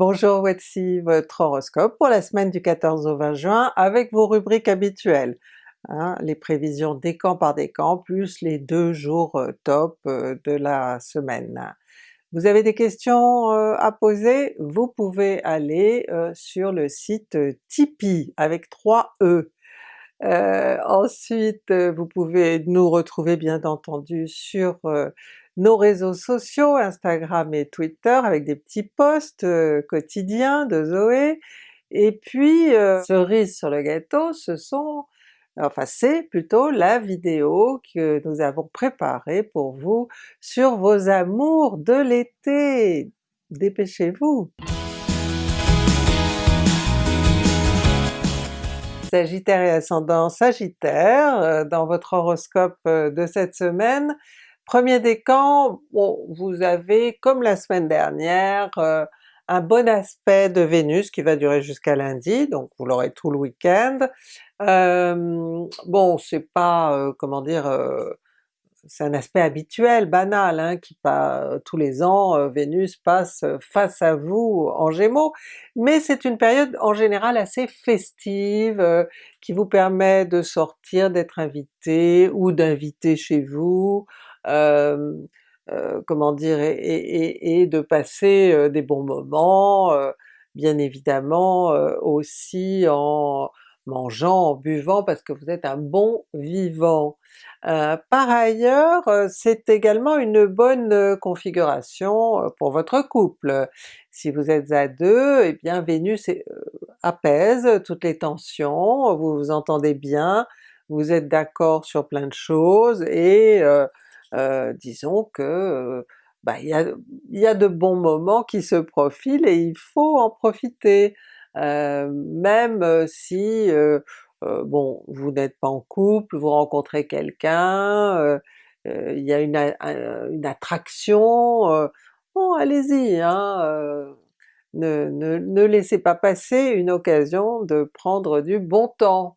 Bonjour, voici votre horoscope pour la semaine du 14 au 20 juin avec vos rubriques habituelles. Hein, les prévisions décan par décan plus les deux jours euh, top euh, de la semaine. Vous avez des questions euh, à poser? Vous pouvez aller sur le site Tipeee avec 3 E. ensuite vous pouvez nous retrouver bien entendu sur nos réseaux sociaux, Instagram et Twitter avec des petits posts euh, quotidiens de Zoé, et puis euh, cerise sur le gâteau, ce sont enfin c'est plutôt la vidéo que nous avons préparée pour vous sur vos amours de l'été! Dépêchez-vous! Sagittaire et ascendant Sagittaire, euh, dans votre horoscope de cette semaine, Premier décan, bon, vous avez comme la semaine dernière euh, un bon aspect de Vénus qui va durer jusqu'à lundi, donc vous l'aurez tout le week-end. Euh, bon c'est pas, euh, comment dire, c'est un aspect habituel, banal, hein, qui pas tous les ans Vénus passe face à vous en Gémeaux, mais c'est une période en général assez festive, qui vous permet de sortir, d'être invité ou d'inviter chez vous, euh, comment dire, et, de passer des bons moments, bien évidemment aussi en mangeant, en buvant, parce que vous êtes un bon vivant. par ailleurs, c'est également une bonne configuration pour votre couple. Si vous êtes à deux, et eh bien Vénus apaise toutes les tensions, vous vous entendez bien, vous êtes d'accord sur plein de choses, et euh, disons que euh, bah, il y, a, de bons moments qui se profilent et il faut en profiter. Euh, même si bon vous n'êtes pas en couple, vous rencontrez quelqu'un, il y a une, une attraction, bon allez-y, hein, ne, ne, ne laissez pas passer une occasion de prendre du bon temps.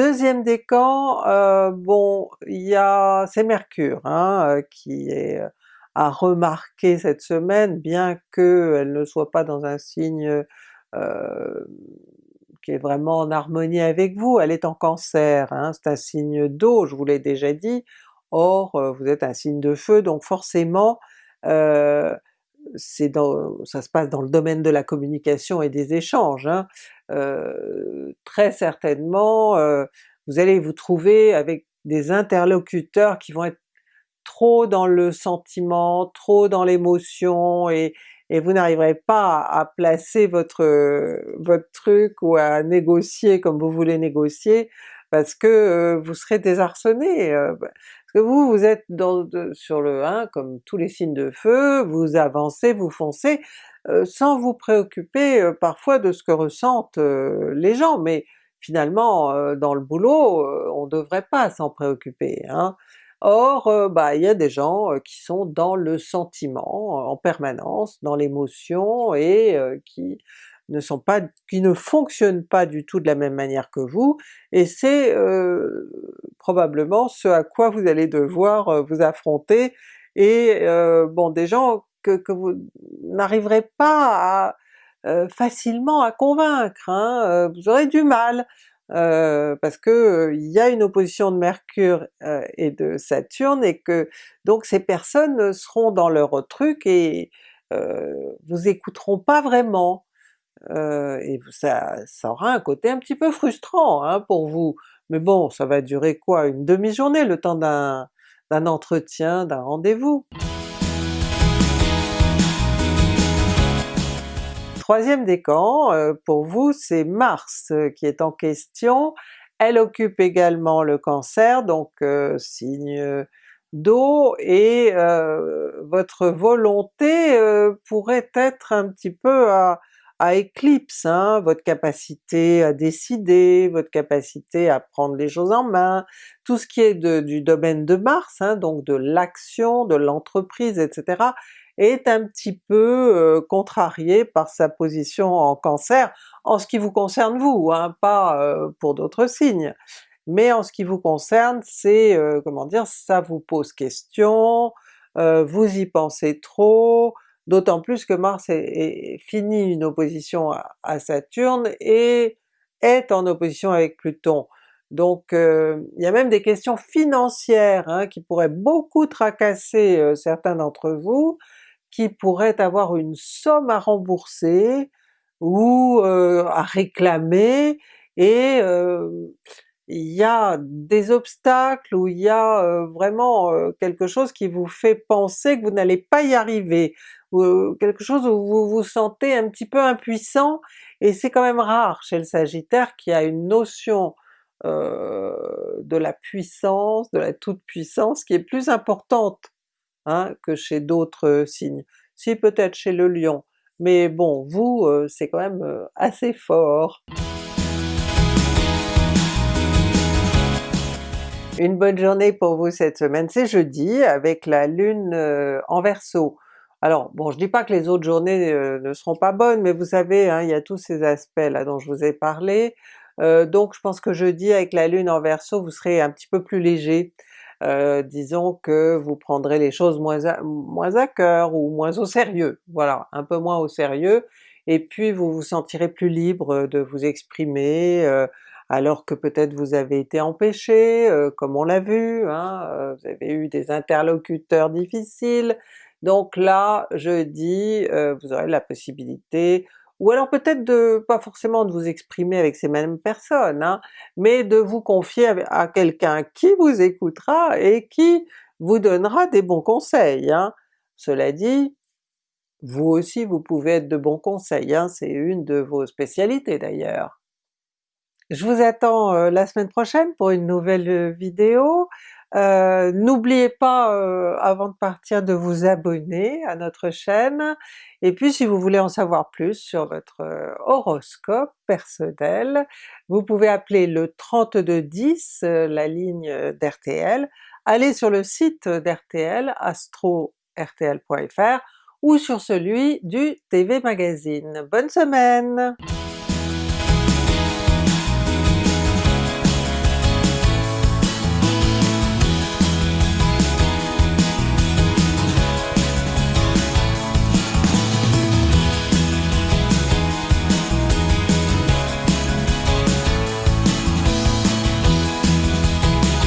Deuxième décan, euh, bon il y a c'est Mercure hein, euh, qui est euh, à remarquer cette semaine, bien qu'elle ne soit pas dans un signe qui est vraiment en harmonie avec vous, elle est en Cancer, hein, c'est un signe d'eau, je vous l'ai déjà dit, or vous êtes un signe de feu, donc forcément dans, ça se passe dans le domaine de la communication et des échanges. Hein. Euh, très certainement euh, vous allez vous trouver avec des interlocuteurs qui vont être trop dans le sentiment, trop dans l'émotion, et, et, vous n'arriverez pas à, placer votre, votre truc ou à négocier comme vous voulez négocier, parce que euh, vous serez désarçonné. Parce que vous, vous êtes dans, sur le 1 comme tous les signes de feu, vous avancez, vous foncez, euh, sans vous préoccuper euh, parfois de ce que ressentent euh, les gens, mais finalement dans le boulot on ne devrait pas s'en préoccuper. Hein. Or bah il y a des gens qui sont dans le sentiment en permanence, dans l'émotion et qui ne sont pas, qui ne fonctionnent pas du tout de la même manière que vous, et c'est euh, probablement ce à quoi vous allez devoir euh, vous affronter, et euh, bon des gens que, vous n'arriverez pas facilement à convaincre, hein, vous aurez du mal, parce que il y a une opposition de Mercure et de Saturne, et que donc ces personnes seront dans leur truc et vous écouteront pas vraiment. Et ça, ça aura un côté un petit peu frustrant hein, pour vous. Mais bon, ça va durer quoi? Une demi-journée, le temps d'un entretien, d'un rendez-vous? Troisième décan, euh, pour vous c'est Mars euh, qui est en question, elle occupe également le Cancer, donc signe d'eau, et votre volonté pourrait être un petit peu à, à éclipse, hein, votre capacité à décider, votre capacité à prendre les choses en main, tout ce qui est du domaine de Mars, hein, donc de l'action, de l'entreprise, etc., est un petit peu euh, contrarié par sa position en Cancer, en ce qui vous concerne vous, hein, pas euh, pour d'autres signes. Mais en ce qui vous concerne, c'est, euh, comment dire, ça vous pose question, vous y pensez trop, d'autant plus que Mars est, fini une opposition à, Saturne et est en opposition avec Pluton. Donc il y a même des questions financières hein, qui pourraient beaucoup tracasser certains d'entre vous, qui pourraient avoir une somme à rembourser ou à réclamer, et il y a des obstacles ou il y a vraiment quelque chose qui vous fait penser que vous n'allez pas y arriver, ou quelque chose où vous vous sentez un petit peu impuissant, et c'est quand même rare chez le Sagittaire qui a une notion de la puissance, de la toute-puissance qui est plus importante hein, que chez d'autres signes. Si peut-être chez le Lion, mais bon, vous c'est quand même assez fort. Une bonne journée pour vous cette semaine, c'est jeudi avec la Lune en Verseau. Alors bon, je dis pas que les autres journées ne seront pas bonnes, mais vous savez, hein, il y a tous ces aspects là dont je vous ai parlé, donc je pense que jeudi avec la Lune en Verseau vous serez un petit peu plus léger, disons que vous prendrez les choses moins à, moins à cœur ou moins au sérieux, voilà, un peu moins au sérieux, et puis vous vous sentirez plus libre de vous exprimer, alors que peut-être vous avez été empêché, comme on l'a vu, hein, vous avez eu des interlocuteurs difficiles, donc là, jeudi, vous aurez la possibilité ou alors peut-être de, pas forcément de vous exprimer avec ces mêmes personnes, hein, mais de vous confier à, quelqu'un qui vous écoutera et qui vous donnera des bons conseils. Hein. Cela dit, vous aussi vous pouvez être de bons conseils, hein, c'est une de vos spécialités d'ailleurs. Je vous attends la semaine prochaine pour une nouvelle vidéo. Euh, n'oubliez pas euh, avant de partir de vous abonner à notre chaîne, et puis si vous voulez en savoir plus sur votre euh, horoscope personnel, vous pouvez appeler le 3210, la ligne d'RTL, allez sur le site d'RTL, astro-rtl.fr, ou sur celui du TV Magazine. Bonne semaine!